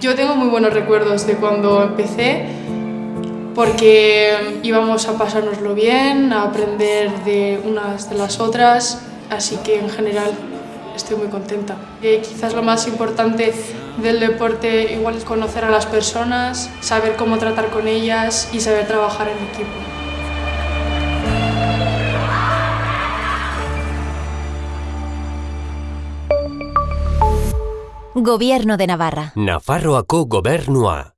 Yo tengo muy buenos recuerdos de cuando empecé porque íbamos a pasárnoslo bien, a aprender de unas de las otras, así que en general estoy muy contenta. Eh, quizás lo más importante del deporte igual es conocer a las personas, saber cómo tratar con ellas y saber trabajar en equipo. Gobierno de Navarra. Nafarroako gobernua.